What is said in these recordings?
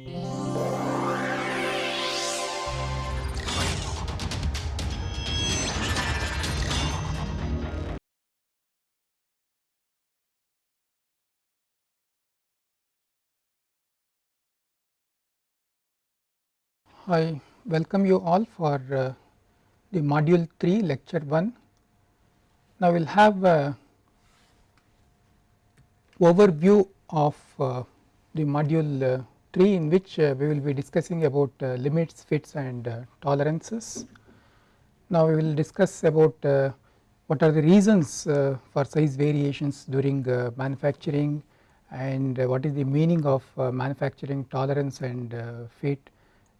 I welcome you all for uh, the module 3 lecture 1. Now, we will have a overview of uh, the module uh, 3 in which uh, we will be discussing about uh, limits, fits and uh, tolerances. Now, we will discuss about what are the reasons for size variations during manufacturing and what is the meaning of manufacturing tolerance and fit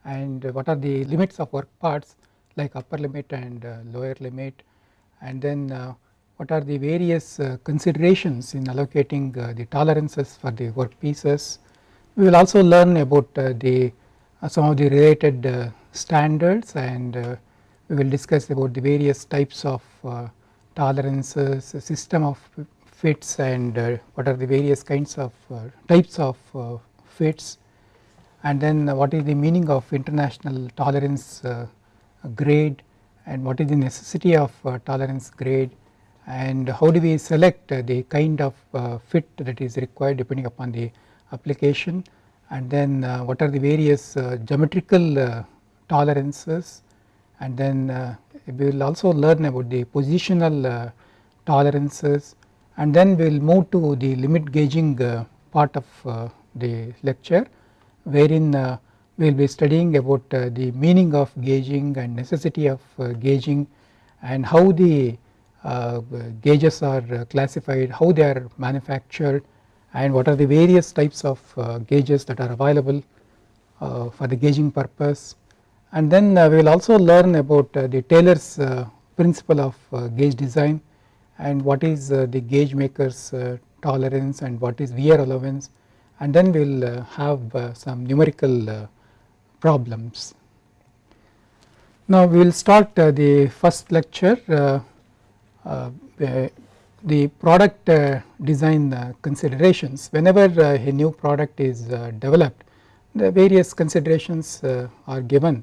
and what are the limits of work parts like upper limit and uh, lower limit and then uh, what are the various uh, considerations in allocating the tolerances for the work pieces. We will also learn about uh, the uh, some of the related uh, standards and we will discuss about the various types of tolerances, system of fits and what are the various kinds of types of fits. And then what is the meaning of international tolerance uh, grade and what is the necessity of uh, tolerance grade and how do we select the kind of uh, fit that is required depending upon the application and then uh, what are the various uh, geometrical uh, tolerances and then we will also learn about the positional tolerances and then we will move to the limit gauging part of the lecture wherein uh, we will be studying about uh, the meaning of gauging and necessity of uh, gauging and how the gauges are classified, how they are manufactured and what are the various types of uh, gauges that are available uh, for the gauging purpose. And then uh, we will also learn about the Taylor's principle of gauge design and what is the gauge maker's tolerance and what is wear allowance and then we will uh, have uh, some numerical uh, problems. Now we will start the first lecture the product uh, design uh, considerations whenever uh, a new product is developed the various considerations are given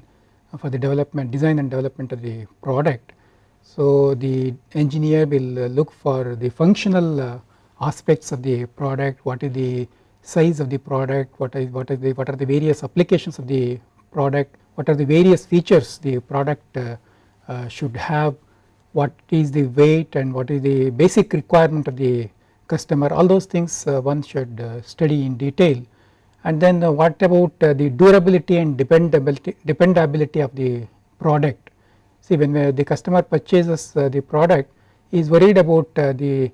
for the development design and development of the product. So the engineer will look for the functional aspects of the product what is the size of the product, what is what is the what are the various applications of the product, what are the various features the product uh, uh, should have, what is the weight and what is the basic requirement of the customer all those things uh, one should uh, study in detail. And then uh, what about uh, the durability and dependability dependability of the product. See when uh, the customer purchases uh, the product he is worried about the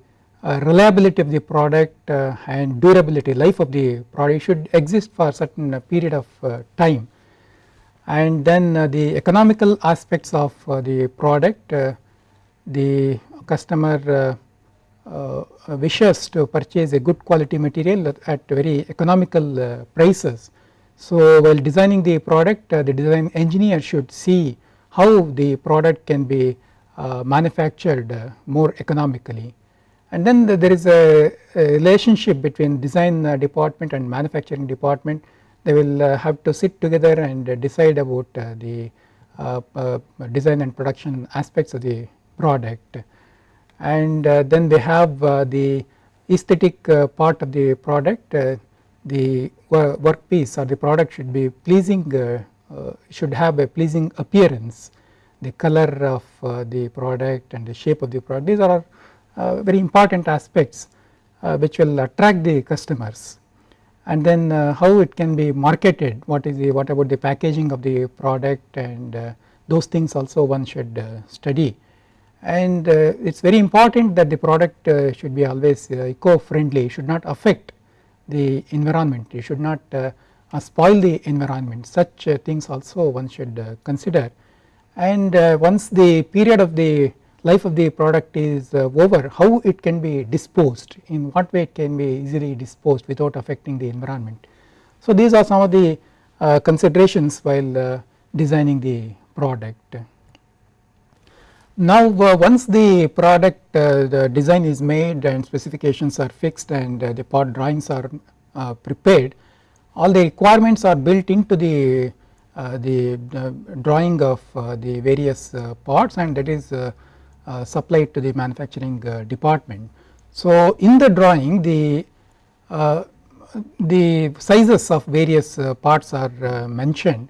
reliability of the product and durability life of the product. Should exist for a certain period of time. And then the economical aspects of the product the customer wishes to purchase a good quality material at very economical prices. So while designing the product the design engineer should see how the product can be manufactured more economically and then the, there is a, a, relationship between design uh, department and manufacturing department they will uh, have to sit together and uh, decide about uh, the uh, uh, design and production aspects of the product. And uh, then they have uh, the aesthetic uh, part of the product the work piece or the product should be pleasing should have a pleasing appearance. The color of the product and the shape of the product these are uh, very important aspects uh, which will attract the customers. And then uh, how it can be marketed what is the what about the packaging of the product and those things also one should study and uh, it is very important that the product uh, should be always uh, eco friendly should not affect the environment it should not spoil the environment such things also one should consider and once the period of the life of the product is uh, over how it can be disposed in what way it can be easily disposed without affecting the environment. So these are some of the uh, considerations while uh, designing the product. Now uh, once the product uh, the design is made and specifications are fixed and uh, the part drawings are prepared all the requirements are built into the uh, the uh, drawing of uh, the various parts and that is supplied to the manufacturing department. So, in the drawing the the sizes of various parts are mentioned.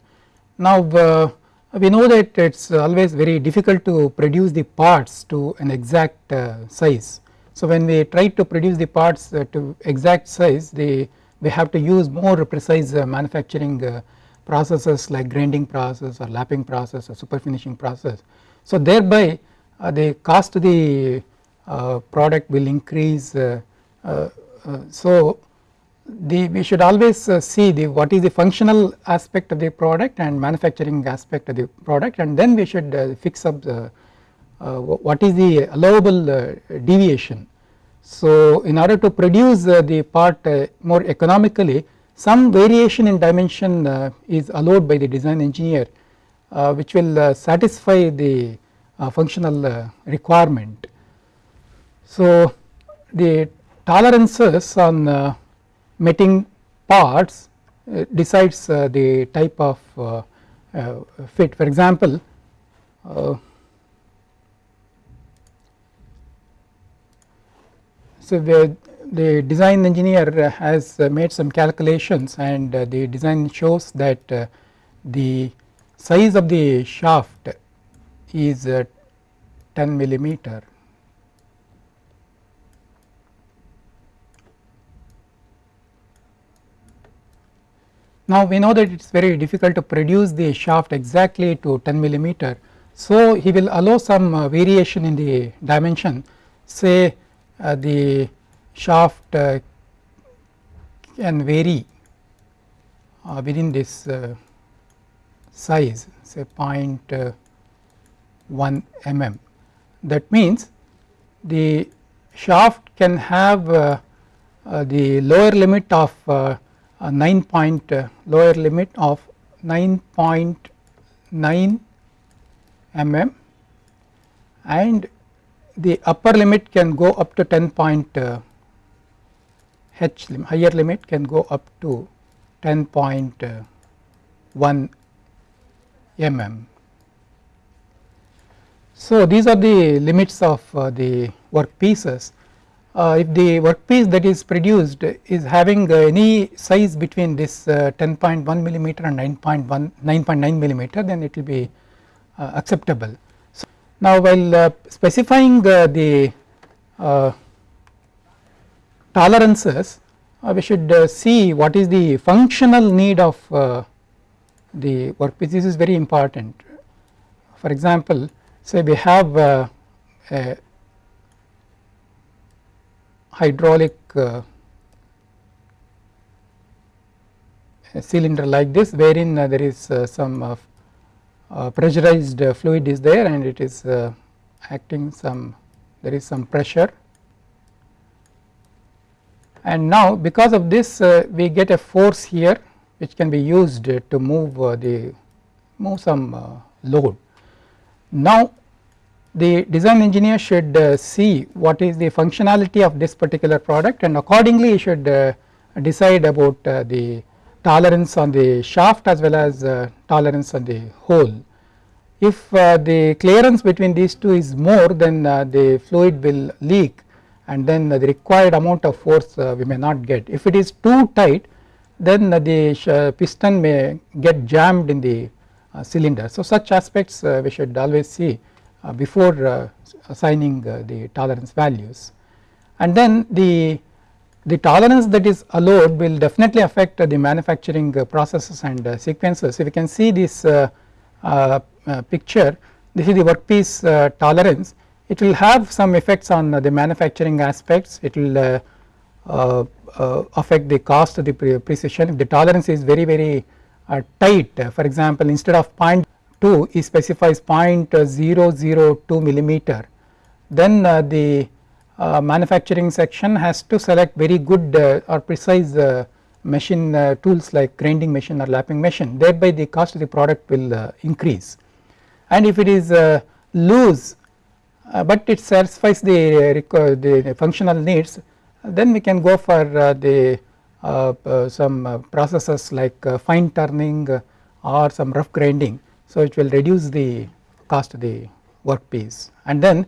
Now, we know that it is always very difficult to produce the parts to an exact size. So, when we try to produce the parts to exact size the we have to use more precise manufacturing processes like grinding process or lapping process or super finishing process. So thereby uh, the cost of the uh, product will increase uh, uh, uh so the we should always uh, see the what is the functional aspect of the product and manufacturing aspect of the product and then we should fix up the what is the allowable deviation. So in order to produce the part more economically some variation in dimension uh, is allowed by the design engineer uh, which will uh, satisfy the functional requirement. So the tolerances on mating parts uh, decides uh, the type of uh, fit for example so the the design engineer has made some calculations and the design shows that the size of the shaft is 10 millimeter. Now we know that it is very difficult to produce the shaft exactly to 10 millimeter. So he will allow some uh, variation in the dimension say uh, the shaft uh, can vary uh, within this uh, size say 0.1 mm. That means the shaft can have uh, uh, the lower limit of uh, 9 point lower limit of 9.9 mm and the upper limit can go up to 10 point h lim higher limit can go up to 10.1 mm. So, these are the limits of uh, the work pieces. Uh, if the workpiece that is produced is having uh, any size between this 10.1 uh, millimeter and 9.1 9.9 millimeter then it will be uh, acceptable. So, now while specifying the tolerances we should see what is the functional need of the workpiece this is very important. For example, say we have a hydraulic uh, cylinder like this wherein uh, there is uh, some pressurized fluid is there and it is acting some there is some pressure and now because of this uh, we get a force here which can be used to move uh, the move some uh, load. Now the design engineer should uh, see what is the functionality of this particular product and accordingly he should uh, decide about uh, the tolerance on the shaft as well as tolerance on the hole. If the clearance between these two is more then the fluid will leak and then the required amount of force uh, we may not get. If it is too tight then the piston may get jammed in the uh, cylinder. So such aspects uh, we should always see Uh, before uh, assigning uh, the tolerance values. And then the the tolerance that is allowed will definitely affect the manufacturing processes and sequences. If you can see this picture this is the workpiece tolerance. It will have some effects on the manufacturing aspects. It will uh, uh, uh, affect the cost of the precision. If the tolerance is very very tight for example instead of 0.2 it specifies 0.002 millimeter then the uh, manufacturing section has to select very good uh, or precise uh, machine tools like grinding machine or lapping machine thereby the cost of the product will increase. And if it is loose uh, but it satisfies the, the functional needs then we can go for uh, the some processes like fine turning or some rough grinding. So, it will reduce the cost of the workpiece. And then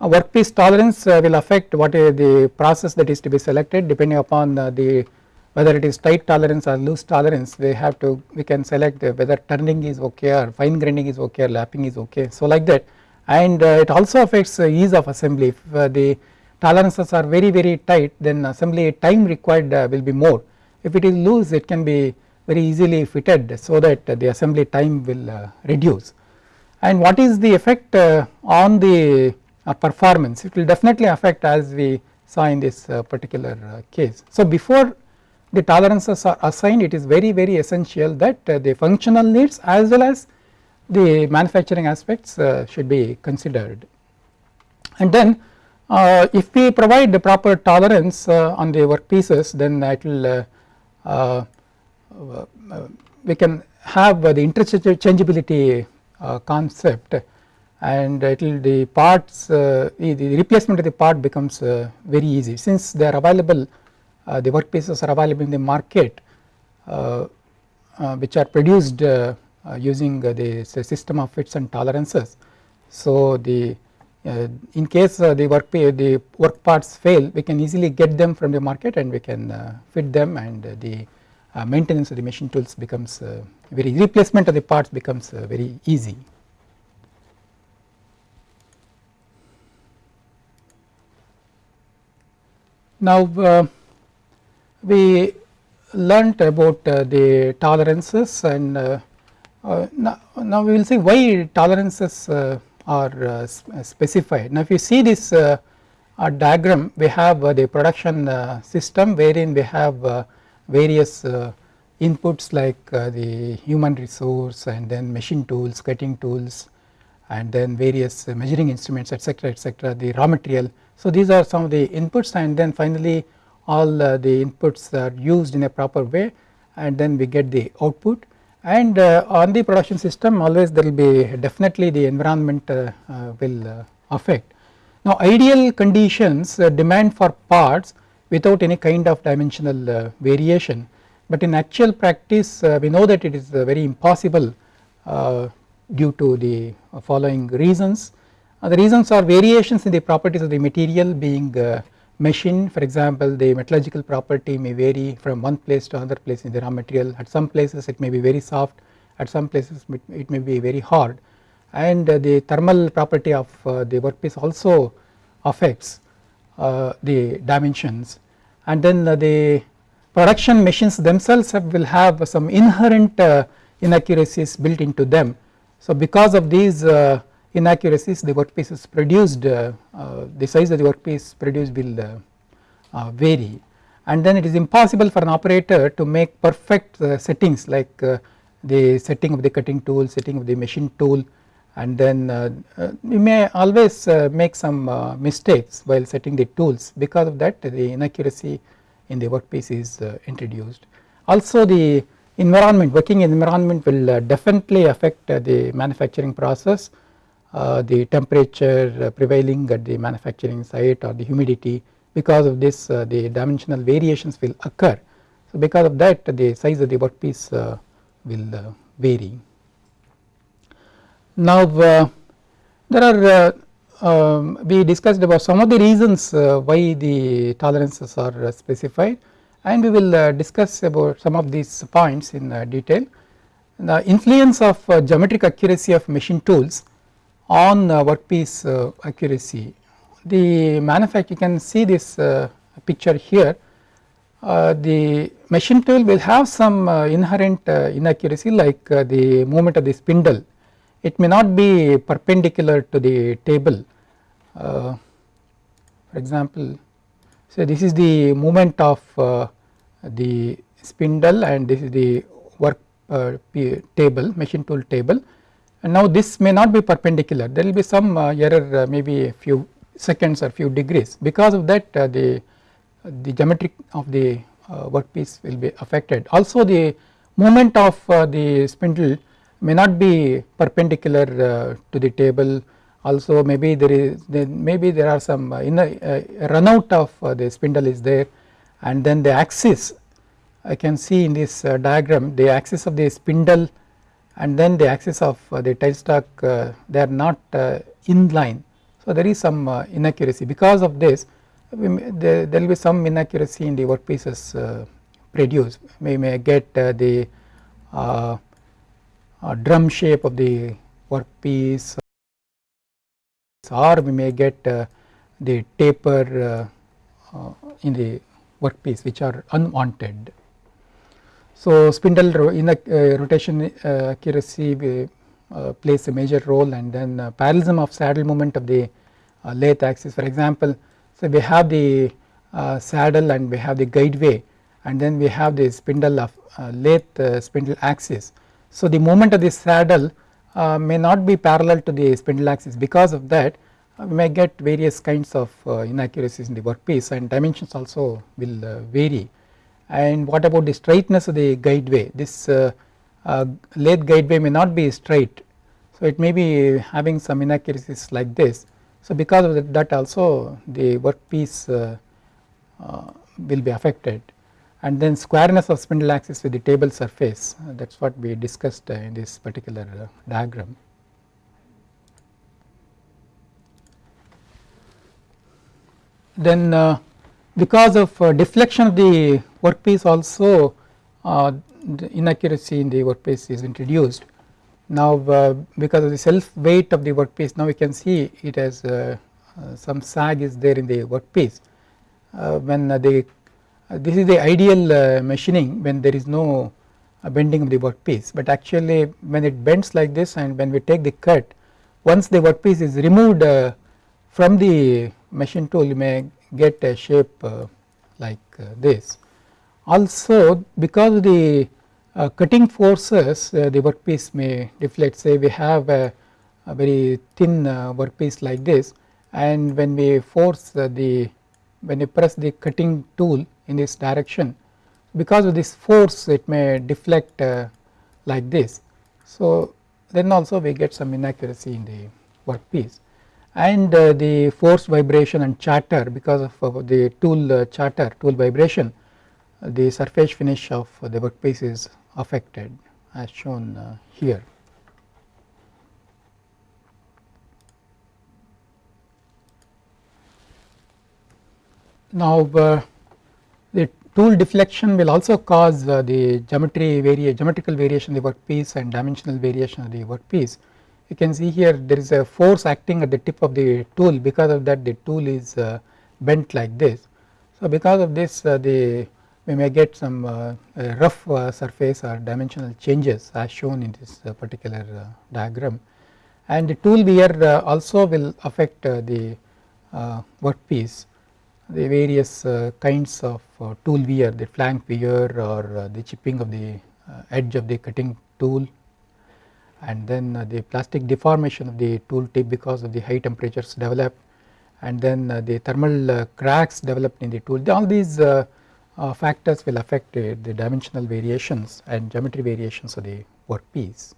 workpiece tolerance will affect what is the process that is to be selected depending upon the whether it is tight tolerance or loose tolerance. We have to we can select whether turning is okay or fine grinding is okay or lapping is okay. So like that. And uh, it also affects uh, ease of assembly. If uh, the tolerances are very very tight then assembly time required will be more. If it is loose it can be very easily fitted so that the assembly time will uh, reduce and what is the effect uh, on the uh, performance it will definitely affect as we saw in this particular case. So before the tolerances are assigned it is very very essential that uh, the functional needs as well as the manufacturing aspects uh, should be considered. And then uh, if we provide the proper tolerance on the workpieces then that will we can have the interchangeability concept and it will the parts uh, the replacement of the part becomes uh, very easy since they are available uh, the workpieces are available in the market uh, uh, which are produced using the system of fits and tolerances. So, the in case the work the work parts fail we can easily get them from the market and we can fit them and the Uh, maintenance of the machine tools becomes uh, very replacement of the parts becomes uh, very easy. Now, uh, we learnt about uh, the tolerances and uh, uh, now, now, we will see why tolerances are specified. Now, if you see this diagram we have the production system wherein we have various inputs like the human resource and then machine tools, cutting tools and then various measuring instruments etc., etc., the raw material. So, these are some of the inputs and then finally all uh, the inputs are used in a proper way and then we get the output and uh, on the production system always there will be definitely the environment uh, will affect. Now ideal conditions demand for parts without any kind of dimensional variation. But in actual practice we know that it is very impossible due to the following reasons. the reasons are variations in the properties of the material being machine. For example the metallurgical property may vary from one place to another place in the raw material. At some places it may be very soft. At some places it may be very hard. And uh, the thermal property of uh, the workpiece also affects. uh, Uh, the dimensions and then uh, the production machines themselves have will have some inherent uh, inaccuracies built into them. So because of these inaccuracies the workpiece is produced uh, uh, the size of the workpiece produced will uh, vary and then it is impossible for an operator to make perfect settings like the setting of the cutting tool, setting of the machine tool and then uh, uh, we may always uh, make some mistakes while setting the tools because of that the inaccuracy in the workpiece is introduced. Also the environment working environment will definitely affect the manufacturing process uh, the temperature uh, prevailing at the manufacturing site or the humidity because of this uh, the dimensional variations will occur. So because of that the size of the workpiece will vary. Now there are um, we discussed about some of the reasons uh, why the tolerances are uh, specified and we will uh, discuss about some of these points in detail. The influence of geometric accuracy of machine tools on uh, workpiece uh, accuracy. The manufacturer can see this uh, picture here the machine tool will have some inherent inaccuracy like the movement of the spindle it may not be perpendicular to the table. For example so this is the movement of the spindle and this is the work table machine tool table. And now this may not be perpendicular. There will be some uh, error uh, maybe a few seconds or few degrees. Because of that uh, the the geometric of the workpiece will be affected. Also the movement of the spindle may not be perpendicular to the table. Also maybe there is maybe there are some uh, a, uh, run out of uh, the spindle is there. And then the axis I can see in this uh, diagram the axis of the spindle and then the axis of uh, the tailstock uh, they are not uh, in line. So there is some uh, inaccuracy. Because of this there, will be some inaccuracy in the workpieces uh, produced. We may get the drum shape of the workpiece or we may get the taper in the workpiece which are unwanted. So, spindle in the uh, rotation uh, accuracy uh, plays a major role and then uh, parallelism of saddle movement of the uh, lathe axis for example. So, we have the uh, saddle and we have the guideway and then we have the spindle of lathe spindle axis. So, the movement of the saddle may not be parallel to the spindle axis. Because of that we may get various kinds of inaccuracies in the workpiece and dimensions also will vary. And what about the straightness of the guideway? This uh, uh, lathe guideway may not be straight. So it may be having some inaccuracies like this. So because of that also the workpiece uh, uh, will be affected and then squareness of spindle axis with the table surface uh, that is what we discussed uh, in this particular diagram. Then because of deflection of the workpiece also uh, the inaccuracy in the workpiece is introduced. Now uh, because of the self weight of the workpiece now we can see it has uh, uh some sag is there in the workpiece uh, when the uh, this is the ideal machining when there is no bending of the workpiece. But actually when it bends like this and when we take the cut once the workpiece is removed from the machine tool you may get a shape like this. Also because the uh, cutting forces uh, the workpiece may deflect say we have a, a very thin uh, workpiece like this and when we force uh, the when you press the cutting tool in this direction because of this force it may deflect uh, like this. So then also we get some inaccuracy in the workpiece and uh, the force vibration and chatter because of the tool chatter tool vibration the surface finish of the workpiece is affected as shown uh, here. Now uh, the tool deflection will also cause uh, the geometry vari geometrical variation of the workpiece and dimensional variation of the workpiece. You can see here there is a force acting at the tip of the tool because of that the tool is uh, bent like this. So because of this uh, the we may get some uh, rough uh, surface or dimensional changes as shown in this uh, particular diagram and the tool wear also will affect the workpiece the various kinds of tool wear the flank wear or the chipping of the edge of the cutting tool and then the plastic deformation of the tool tip because of the high temperatures developed and then the thermal cracks developed in the tool all these uh, factors will affect uh, the dimensional variations and geometry variations of the workpiece.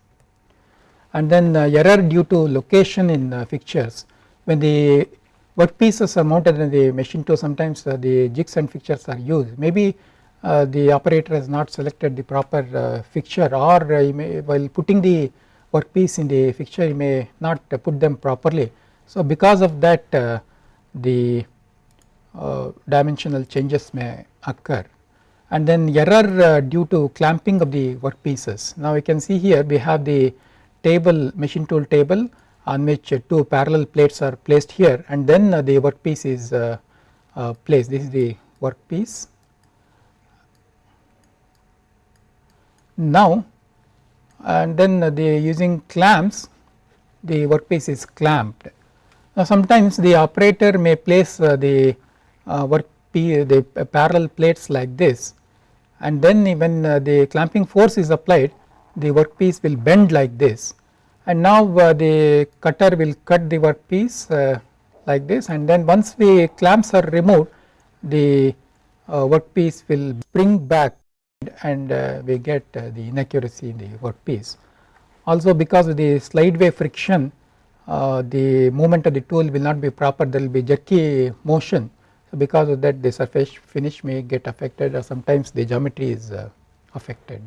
And then uh, error due to location in uh, fixtures when the workpieces are mounted in the machine tool sometimes uh, the jigs and fixtures are used maybe uh, the operator has not selected the proper fixture or may, while putting the workpiece in the fixture he may not put them properly. So because of that the dimensional changes may occur and then error uh, due to clamping of the workpieces. Now we can see here we have the table machine tool table on which uh, two parallel plates are placed here and then uh, the workpiece is uh, placed this is the workpiece. Now and then the using clamps the workpiece is clamped. Now sometimes the operator may place the work the parallel plates like this and then when the clamping force is applied the workpiece will bend like this and now uh, the cutter will cut the workpiece uh, like this and then once the clamps are removed the workpiece will spring back and we get the inaccuracy in the workpiece. Also because of the slide slideway friction uh, the movement of the tool will not be proper there will be jerky motion So, because of that the surface finish may get affected or sometimes the geometry is uh, affected.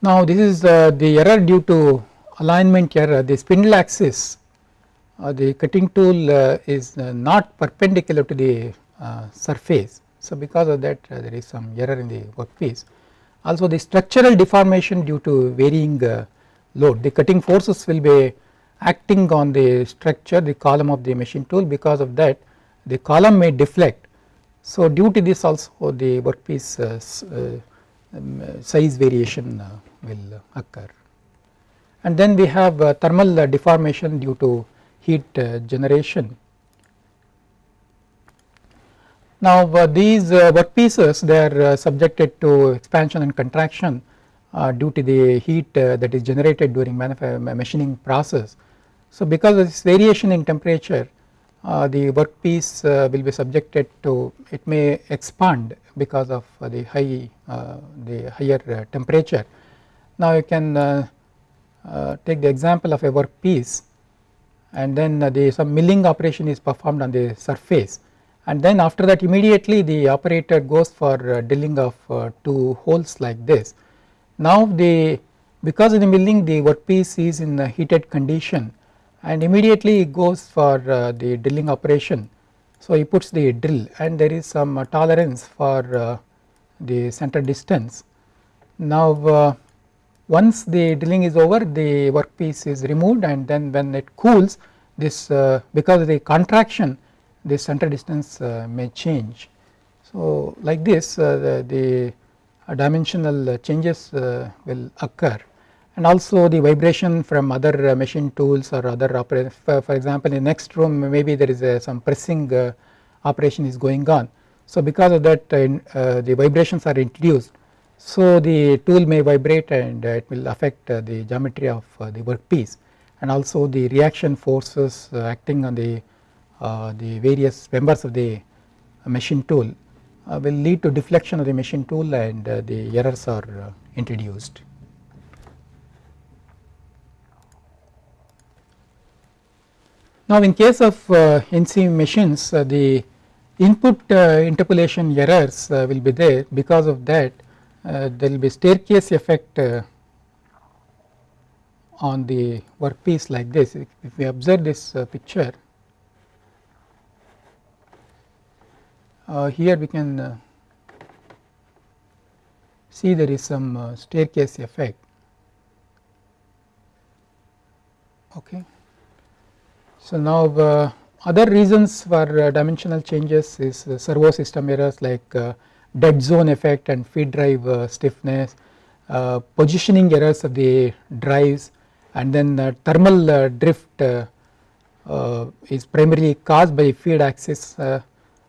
Now this is uh, the error due to alignment error the spindle axis uh, the cutting tool uh, is uh, not perpendicular to the uh, surface. So because of that there is some error in the workpiece. Also the structural deformation due to varying load the cutting forces will be acting on the structure the column of the machine tool because of that the column may deflect. So due to this also the workpiece uh, um, size variation uh, will occur. And then we have uh, thermal deformation due to heat generation. Now these workpieces they are subjected to expansion and contraction uh, due to the heat uh, that is generated during machining process. So because of this variation in temperature uh, the workpiece uh, will be subjected to it may expand because of uh, the high uh, the higher temperature. Now you can take the example of a workpiece and then the some milling operation is performed on the surface and then after that immediately the operator goes for drilling of two holes like this. Now the because of the milling the workpiece is in a heated condition and immediately goes for uh, the drilling operation. So he puts the drill and there is some uh, tolerance for uh, the center distance. Now uh, once the drilling is over the workpiece is removed and then when it cools this uh, because of the contraction the center distance uh, may change. So like this the, the dimensional changes will occur and also the vibration from other uh, machine tools or other operation for, for, example in next room maybe there is a, some pressing uh, operation is going on. So because of that uh, the vibrations are introduced so the tool may vibrate and it will affect the geometry of the workpiece and also the reaction forces acting on the the various members of the machine tool will lead to deflection of the machine tool and the errors are introduced. Now in case of uh, NC machines uh, the input uh, interpolation errors uh, will be there because of that uh, there will be staircase effect uh, on the workpiece like this if, we observe this picture here we can see there is some staircase effect okay. So now uh, other reasons for uh, dimensional changes is uh, servo system errors like uh, dead zone effect and feed drive uh, stiffness, uh, positioning errors of the drives and then thermal uh, drift uh, uh, is primarily caused by feed axis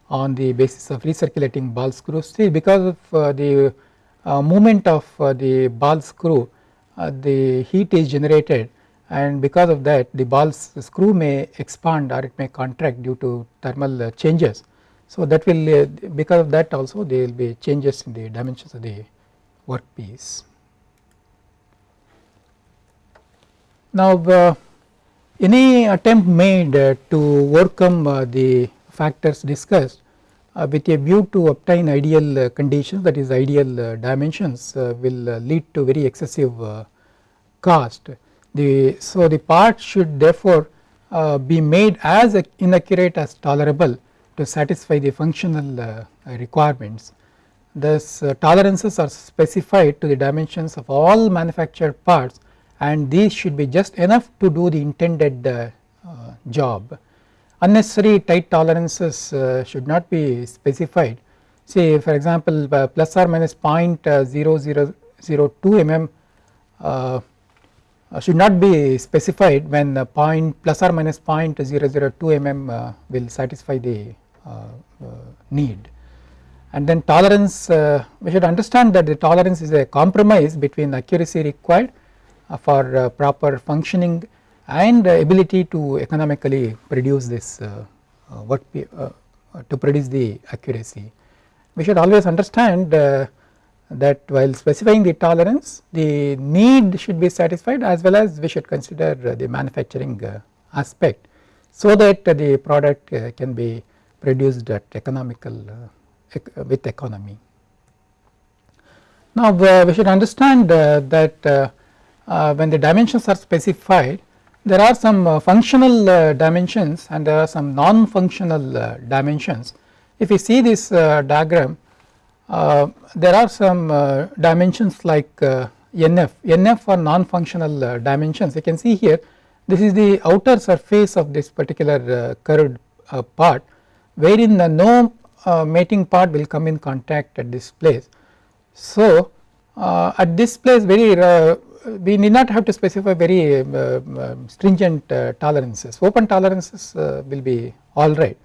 on the basis of recirculating ball screw See because of the movement of the ball screw the heat is generated and because of that the ball screw may expand or it may contract due to thermal uh, changes. So that will uh, because of that also there will be changes in the dimensions of the workpiece. Now uh, any attempt made uh, to overcome uh, the factors discussed uh, with a view to obtain ideal conditions that is ideal dimensions will lead to very excessive cost the so the part should therefore uh, be made as inaccurate as tolerable to satisfy the functional uh, requirements. Thus uh, tolerances are specified to the dimensions of all manufactured parts and these should be just enough to do the intended uh, uh, job. Unnecessary tight tolerances uh, should not be specified say for example plus or minus 0.0002 mm uh, should not be specified when point plus or minus 0.002 mm uh, will satisfy the Uh, uh, need. And then tolerance uh, we should understand that the tolerance is a compromise between accuracy required for proper functioning and ability to economically produce this work to produce the accuracy. We should always understand that while specifying the tolerance the need should be satisfied as well as we should consider the manufacturing uh, aspect so that the product can be produced at economical uh, uh, with economy. Now we should understand uh, that when the dimensions are specified there are some functional dimensions and there are some non-functional dimensions. If you see this diagram uh, there are some uh, dimensions like uh, NF, NF are non-functional dimensions you can see here this is the outer surface of this particular curved part wherein the no mating part will come in contact at this place. So at this place very we need not have to specify very stringent tolerances open tolerances will be alright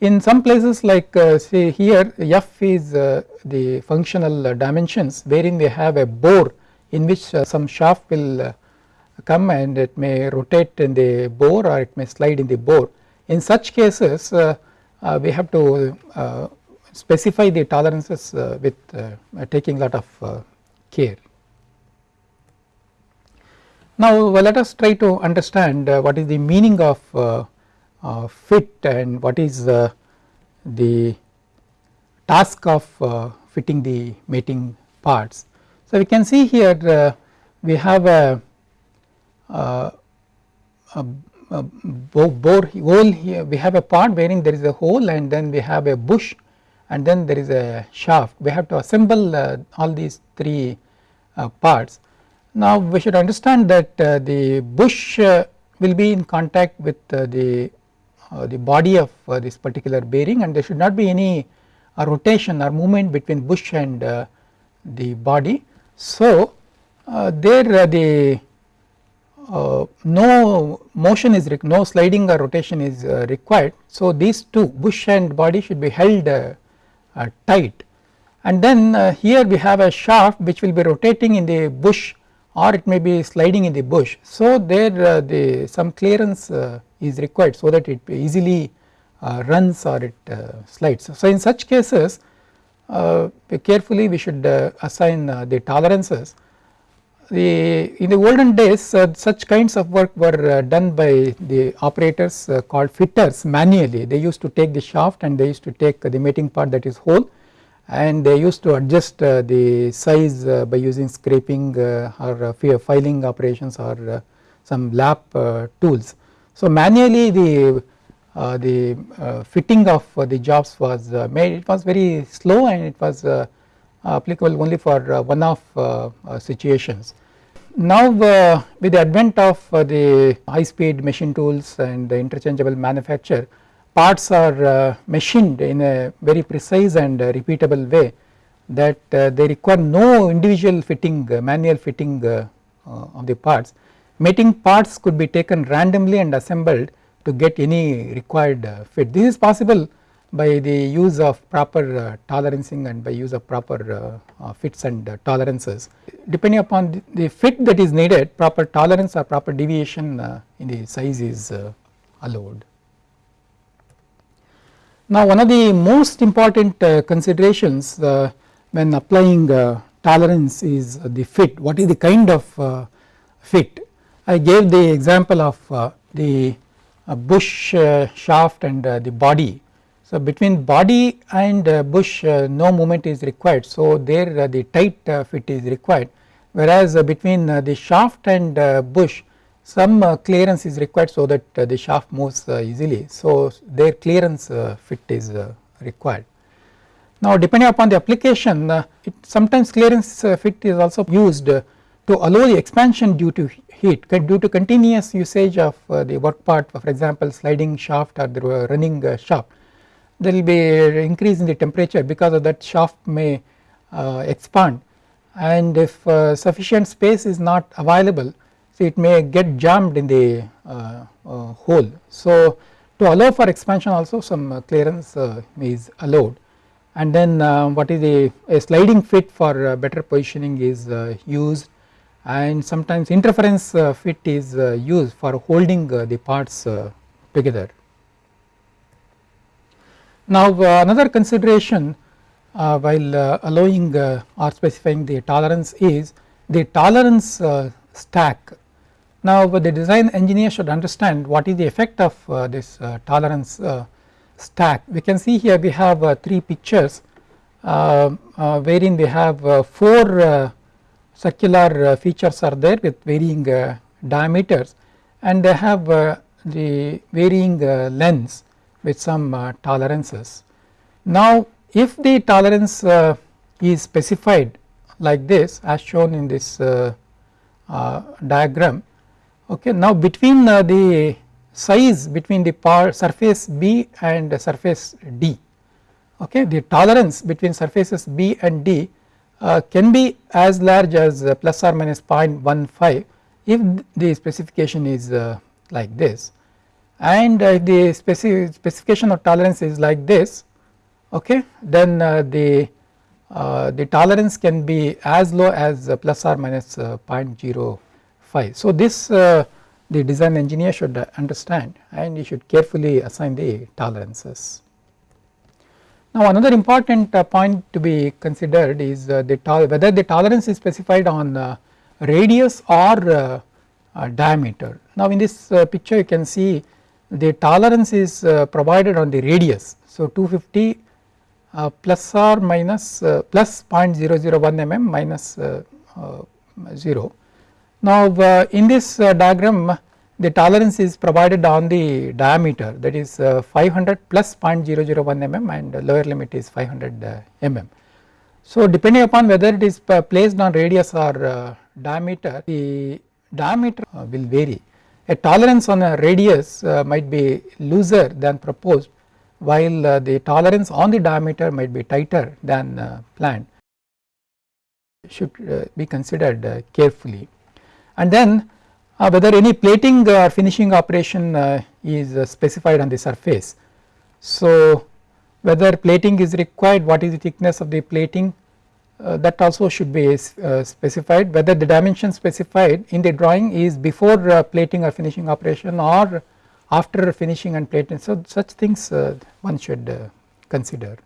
in some places like uh, say here f is uh, the functional uh, dimensions wherein we have a bore in which uh, some shaft will uh, come and it may rotate in the bore or it may slide in the bore. In such cases uh, Uh, we have to uh, specify the tolerances uh, with taking lot of care. Now let us try to understand what is the meaning of uh, fit and what is uh, the task of uh, fitting the mating parts. So, we can see here we have a, a, a bore hole here we have a part wherein there is a hole and then we have a bush and then there is a shaft we have to assemble uh, all these three uh, parts. Now we should understand that uh, the bush will be in contact with the uh, the body of uh, this particular bearing and there should not be any uh, rotation or movement between bush and the body. So, there the Uh, no motion is no sliding or rotation is uh, required. So, these two bush and body should be held uh, tight and then here we have a shaft which will be rotating in the bush or it may be sliding in the bush. So, there the some clearance is required so that it easily uh, runs or it uh, slides. So, in such cases uh, carefully we should assign the tolerances. The in the olden days such kinds of work were done by the operators called fitters manually they used to take the shaft and they used to take the mating part that is hole and they used to adjust uh, the size uh, by using scraping uh, or filing operations or some lap tools. So manually the uh, the uh, fitting of uh, the jobs was uh, made it was very slow and it was uh, Uh, applicable only for uh, one off uh, uh, situations. Now with the advent of the high speed machine tools and the interchangeable manufacture parts are machined in a very precise and repeatable way that they require no individual fitting manual fitting of the parts mating parts could be taken randomly and assembled to get any required uh, fit. This is possible by the use of proper uh, tolerancing and by use of proper uh, fits and tolerances. Depending upon the fit that is needed proper tolerance or proper deviation in the size is allowed. Now one of the most important considerations when applying tolerance is the fit what is the kind of fit I gave the example of uh, the uh, bush uh, shaft and the body. So between body and uh, bush uh, no movement is required. So there uh, the tight fit is required. Whereas between the shaft and bush some clearance is required so that the shaft moves easily. So there clearance fit is required. Now depending upon the application it sometimes clearance fit is also used to allow the expansion due to heat due to continuous usage of uh, the work part for example sliding shaft or the running uh, shaft there will be increase in the temperature because of that shaft may uh, expand and if sufficient space is not available so it may get jammed in the hole. So to allow for expansion also some clearance is allowed and then uh, what is the a sliding fit for uh, better positioning is uh, used and sometimes interference uh, fit is uh, used for holding uh, the parts together. Now another consideration while allowing or specifying the tolerance is the tolerance stack. Now the design engineer should understand what is the effect of uh, this uh, tolerance uh, stack. We can see here we have uh, 3 pictures uh, uh, wherein we have 4 circular features are there with varying diameters. And they have the varying lengths with some tolerances. Now if the tolerance is specified like this as shown in this diagram okay now between uh, the size between the surface B and surface D okay the tolerance between surfaces B and D uh, can be as large as uh, plus or minus 0.15 if the specification is uh, like this and uh, if the specific specification of tolerance is like this okay then uh, the the tolerance can be as low as plus or minus 0.05 so, this uh, the design engineer should understand and he should carefully assign the tolerances. Now another important uh, point to be considered is uh, the whether the tolerance is specified on uh, radius or uh, uh, diameter. Now in this picture you can see the tolerance is provided on the radius. So 250 plus or minus plus 0.001 mm minus 0 now uh, in this uh, diagram the tolerance is provided on the diameter that is uh, 500 plus 0.001 mm and lower limit is 500 mm. So depending upon whether it is placed on radius or diameter the diameter will vary. A tolerance on a radius might be looser than proposed while the tolerance on the diameter might be tighter than planned should be considered carefully and then uh, whether any plating or finishing operation uh, is uh, specified on the surface. So whether plating is required what is the thickness of the plating uh, that also should be uh, specified. Whether the dimension specified in the drawing is before uh, plating or finishing operation or after finishing and plating. So such things one should consider.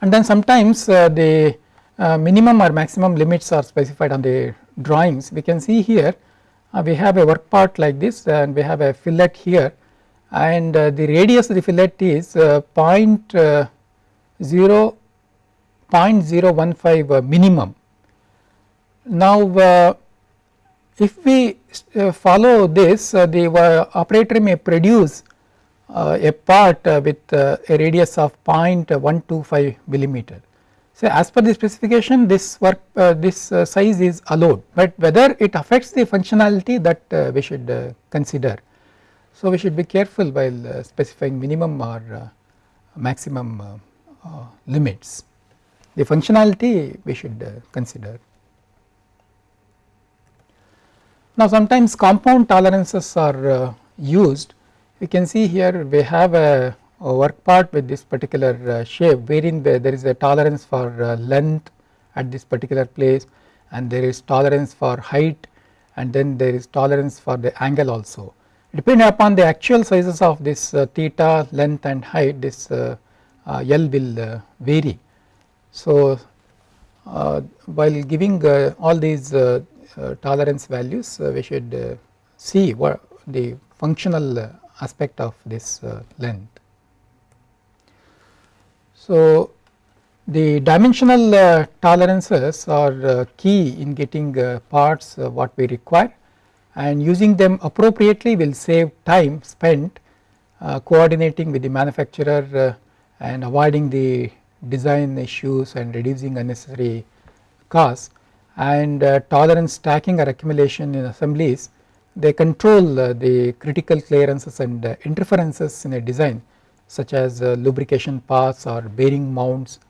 And then sometimes the minimum or maximum limits are specified on the drawings. We can see here uh, we have a work part like this and we have a fillet here. And uh, the radius of the fillet is uh, point, uh, 0, 0.015 uh, minimum. Now uh, if we follow this the operator may produce a part with a radius of 0.125 millimeter so, as per the specification this work uh, this uh, size is allowed, but whether it affects the functionality that uh, we should uh, consider. So, we should be careful while uh, specifying minimum or uh, maximum limits. The functionality we should consider. Now, sometimes compound tolerances are used. You can see here we have a work part with this particular uh, shape wherein there is a tolerance for uh, length at this particular place and there is tolerance for height and then there is tolerance for the angle also. Depending upon the actual sizes of this uh, theta length and height this L will vary. So while giving all these tolerance values we should see what the functional aspect of this length. So, the dimensional uh, tolerances are uh, key in getting uh, parts uh, what we require and using them appropriately will save time spent uh, coordinating with the manufacturer uh, and avoiding the design issues and reducing unnecessary costs. And tolerance stacking or accumulation in assemblies they control the critical clearances and interferences in a design such as uh, lubrication paths or bearing mounts.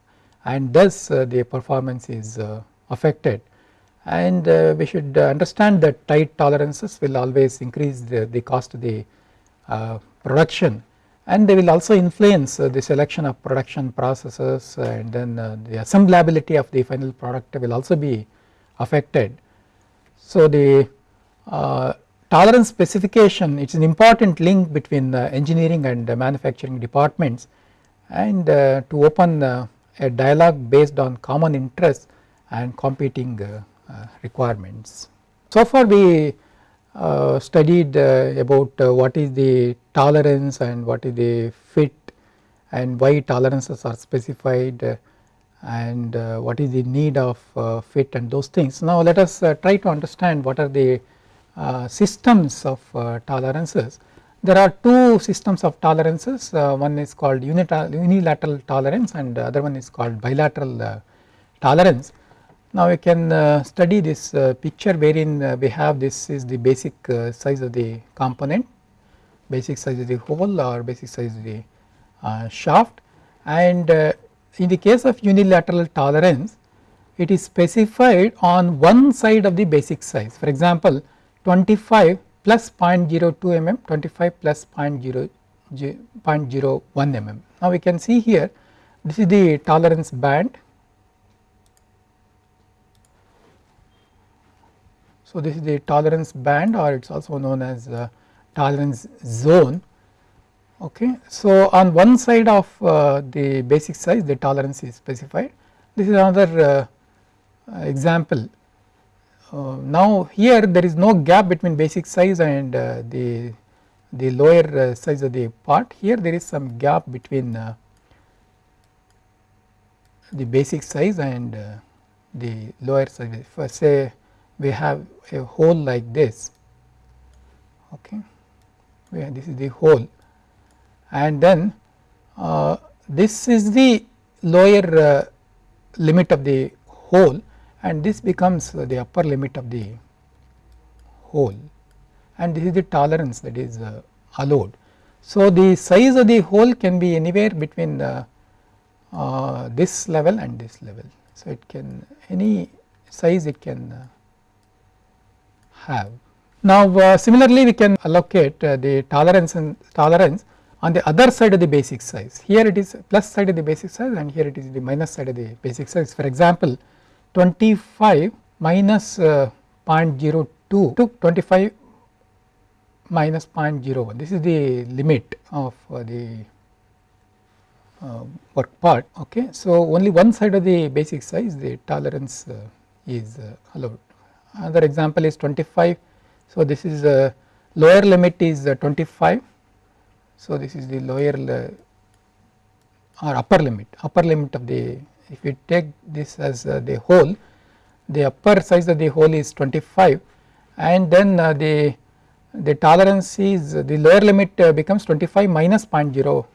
And thus uh, the performance is uh, affected. And we should understand that tight tolerances will always increase the, the cost of the production and they will also influence the selection of production processes and then the assemblability of the final product will also be affected. So the tolerance specification it is an important link between engineering and manufacturing departments and uh, to open uh, a dialogue based on common interests and competing uh, requirements. So far we uh, studied uh, about uh, what is the tolerance and what is the fit and why tolerances are specified uh, and uh, what is the need of uh, fit and those things. Now let us try to understand what are the systems of tolerances. There are two systems of tolerances one is called unilateral tolerance and the other one is called bilateral tolerance. Now we can uh, study this uh, picture wherein uh, we have this is the basic size of the component, basic size of the hole or basic size of the shaft. And in the case of unilateral tolerance it is specified on one side of the basic size. For example 25 plus 0.02 mm 25 plus 0.0 0.01 mm. Now we can see here this is the tolerance band So, this is the tolerance band or it is also known as uh, tolerance zone. Okay. So, on one side of uh, the basic size the tolerance is specified. This is another uh, example. Uh, now, here there is no gap between basic size and uh, the the lower uh, size of the part. Here there is some gap between the basic size and the lower size. For say we have a hole like this okay where this is the hole and then uh, this is the lower uh, limit of the hole and this becomes uh, the upper limit of the hole and this is the tolerance that is uh, allowed. So, the size of the hole can be anywhere between uh, uh, this level and this level. So, it can any size it can have. Now uh, similarly we can allocate uh, the tolerance and tolerance on the other side of the basic size. Here it is plus side of the basic size and here it is the minus side of the basic size. For example, 25 minus, uh, 0.02 to 25 minus 0.01 this is the limit of uh, the uh, work part okay. So only one side of the basic size the tolerance uh, is allowed another example is 25. So, this is a lower limit is 25. So, this is the lower or upper limit upper limit of the if you take this as uh, the hole the upper size of the hole is 25 and then uh, the the tolerance is the lower limit uh, becomes 25 minus 0.02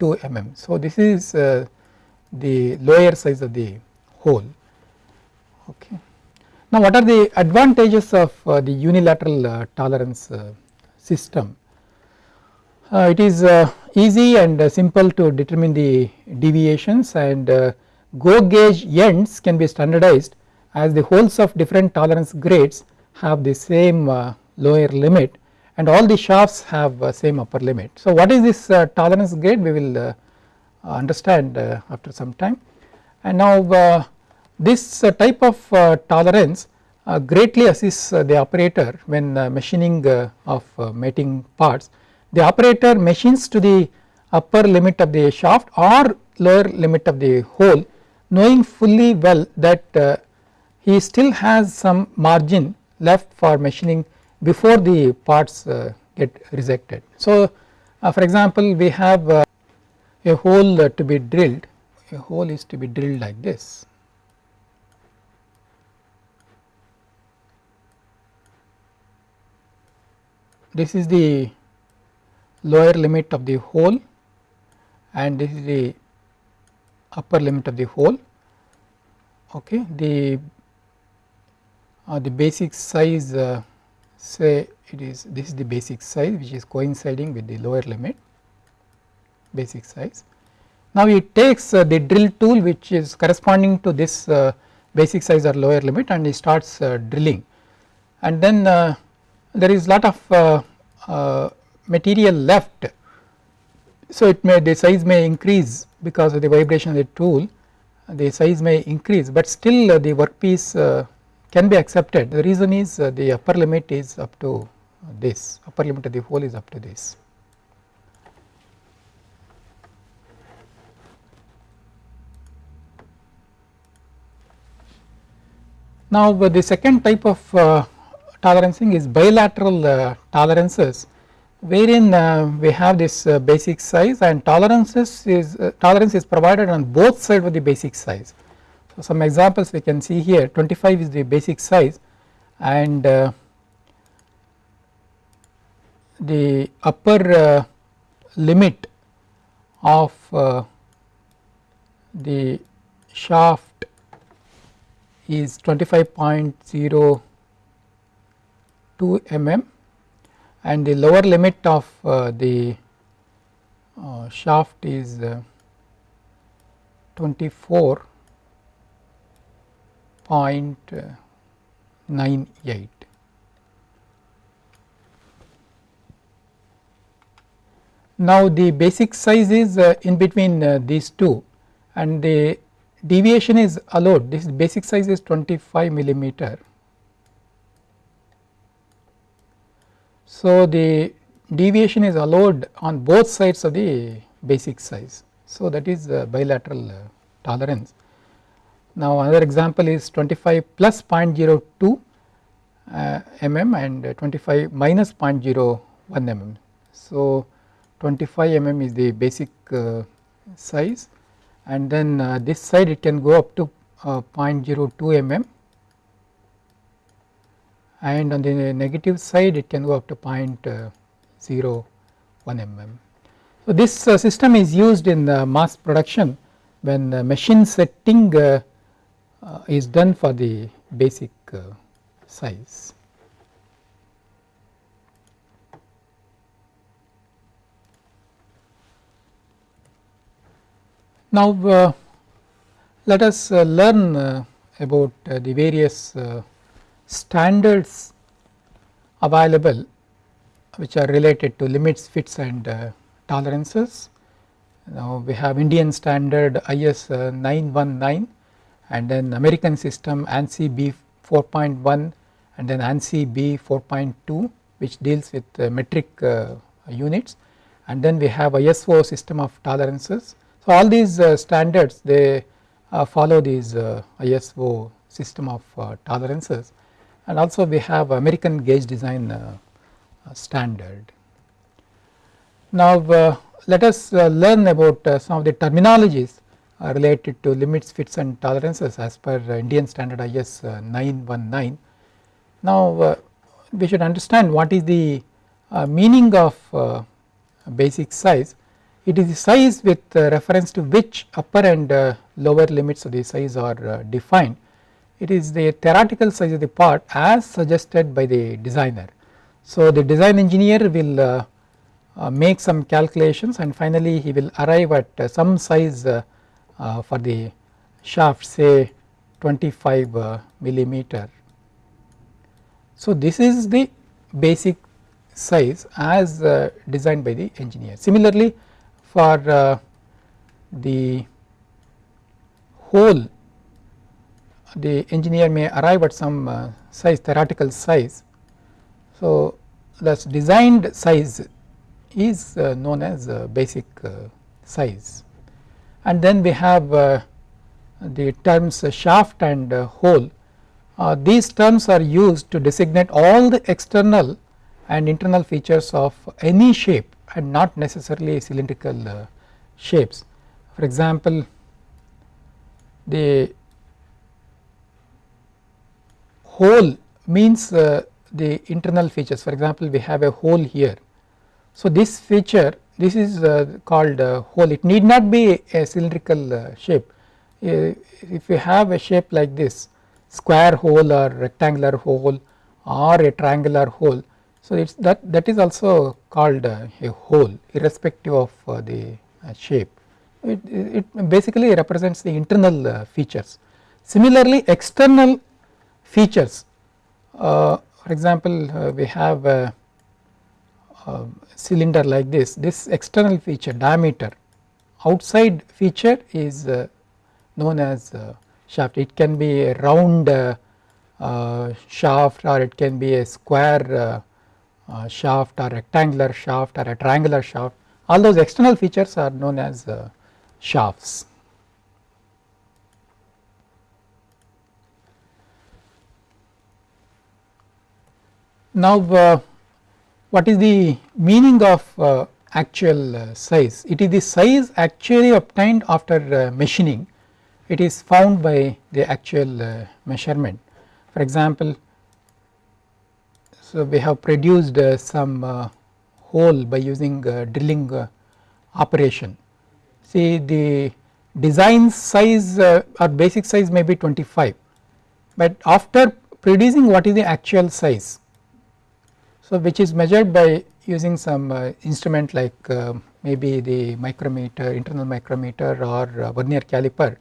mm. So, this is the lower size of the hole okay. Now, what are the advantages of uh, the unilateral uh, tolerance uh, system? Uh, it is uh, easy and uh, simple to determine the deviations and GO gauge ends can be standardized as the holes of different tolerance grades have the same lower limit and all the shafts have same upper limit. So, what is this tolerance grade we will understand after some time and now this uh, type of uh, tolerance uh, greatly assists uh, the operator when uh, machining uh, of mating parts. The operator machines to the upper limit of the shaft or lower limit of the hole knowing fully well that he still has some margin left for machining before the parts get rejected. So, for example, we have a hole to be drilled, a hole is to be drilled like this this is the lower limit of the hole and this is the upper limit of the hole okay the uh, the basic size uh, say it is this is the basic size which is coinciding with the lower limit basic size. Now it takes uh, the drill tool which is corresponding to this uh, basic size or lower limit and it starts uh, drilling and then uh, there is lot of uh, uh, material left. So, it may the size may increase because of the vibration of the tool the size may increase, but still uh, the workpiece can be accepted the reason is the upper limit is up to this upper limit of the hole is up to this. Now, the second type of tolerancing is bilateral uh, tolerances wherein uh, we have this uh, basic size and tolerances is tolerance is provided on both sides of the basic size. So, some examples we can see here 25 is the basic size and uh, the upper uh, limit of uh, the shaft is 25.02 mm and the lower limit of uh, the uh, shaft is uh, 24.98. Now, the basic size is uh, in between uh, these two and the deviation is allowed this basic size is 25 millimeter. So, the deviation is allowed on both sides of the basic size. So, that is bilateral uh, tolerance. Now, another example is 25 plus 0.02 uh, mm and 25 minus 0.01 mm. So, 25 mm is the basic uh, size and then uh, this side it can go up to uh, 0.02 mm and on the negative side it can go up to 0.01 mm. So, this system is used in the mass production when machine setting is done for the basic size. Now, uh, let us uh, learn uh, about the various standards available which are related to limits, fits and tolerances. Now, we have Indian standard IS 919 and then American system ANSI B 4.1 and then ANSI B 4.2 which deals with metric units. And then we have ISO system of tolerances. So, all these uh, standards they uh, follow these uh, ISO system of tolerances and also we have American gauge design uh, uh, standard. Now, uh, let us learn about some of the terminologies related to limits, fits and tolerances as per Indian standard IS 919. Now, we should understand what is the meaning of basic size it is the size with uh, reference to which upper and uh, lower limits of the size are uh, defined. It is the theoretical size of the part as suggested by the designer. So, the design engineer will uh, uh, make some calculations and finally he will arrive at uh, some size for the shaft say 25 millimeter. So, this is the basic size as designed by the engineer. Similarly, for uh, the hole the engineer may arrive at some uh, size theoretical size. So, thus designed size is uh, known as uh, basic uh, size and then we have uh, the terms shaft and hole. these terms are used to designate all the external and internal features of any shape and not necessarily cylindrical uh, shapes. For example, the hole means uh, the internal features for example, we have a hole here. So, this feature this is uh, called hole it need not be a cylindrical uh, shape uh, if you have a shape like this square hole or rectangular hole or a triangular hole so, it is that that is also called uh, a hole irrespective of uh, the uh, shape. It, it basically represents the internal uh, features. Similarly, external features uh, for example, uh, we have a, a, cylinder like this, this external feature diameter outside feature is known as shaft. It can be a round shaft or it can be a square uh, shaft or rectangular shaft or a triangular shaft all those external features are known as uh, shafts. Now uh, what is the meaning of uh, actual uh, size? It is the size actually obtained after uh, machining it is found by the actual uh, measurement. For example, so we have produced uh, some hole by using drilling operation. See the design size or basic size may be 25, but after producing what is the actual size so, which is measured by using some uh, instrument like uh, maybe the micrometer, internal micrometer or uh, vernier caliper.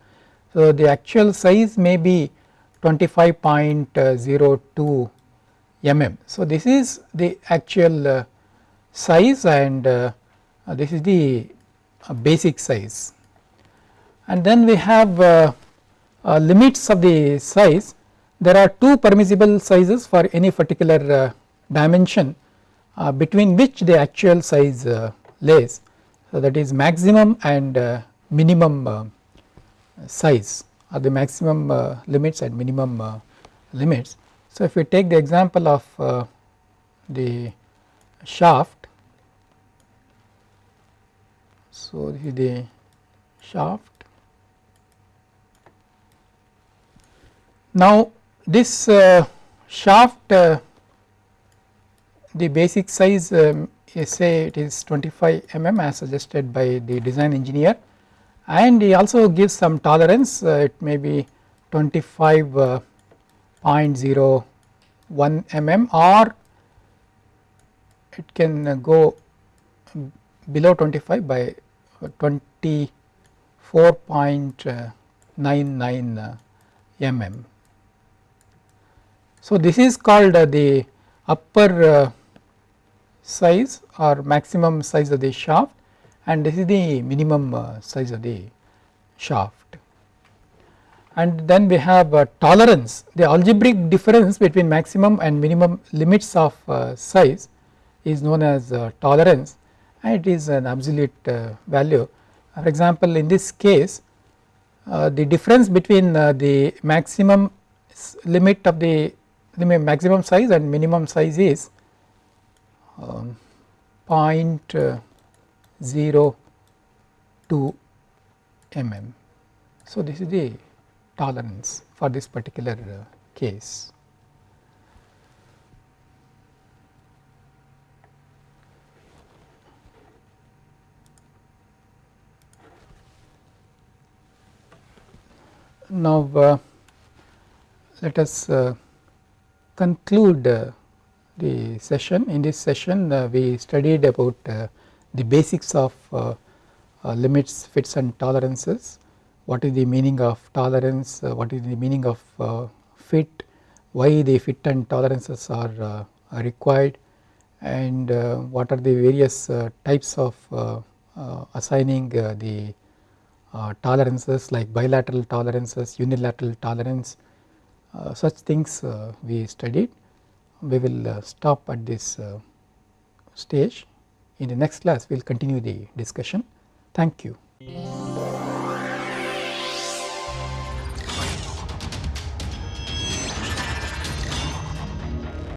So, the actual size may be 25.02 mm. So, this is the actual uh, size and uh, this is the uh, basic size. And then we have limits of the size. There are two permissible sizes for any particular dimension uh, between which the actual size uh, lays. So, that is maximum and uh, minimum uh, size or the maximum uh, limits and minimum uh, limits. So, if we take the example of the shaft, so this is the shaft. Now, this shaft the basic size um, say it is 25 mm as suggested by the design engineer and he also gives some tolerance uh, it may be 25.01 uh, mm or it can uh, go below 25 by 24.99 uh, mm. So, this is called the upper size or maximum size of the shaft and this is the minimum uh, size of the shaft. And then we have uh, tolerance the algebraic difference between maximum and minimum limits of uh, size is known as tolerance and it is an absolute value. For example, in this case the difference between the maximum limit of the, the maximum size and minimum size is um, 0.02 mm. So, this is the tolerance for this particular uh, case. Now, uh, let us uh, conclude uh, the session. In this session uh, we studied about uh, the basics of uh, uh limits, fits and tolerances, what is the meaning of tolerance, uh, what is the meaning of uh, fit, why the fit and tolerances are, are required? And what are the various types of assigning the tolerances like bilateral tolerances, unilateral tolerance, such things we studied we will uh, stop at this uh, stage. In the next class we will continue the discussion. Thank you.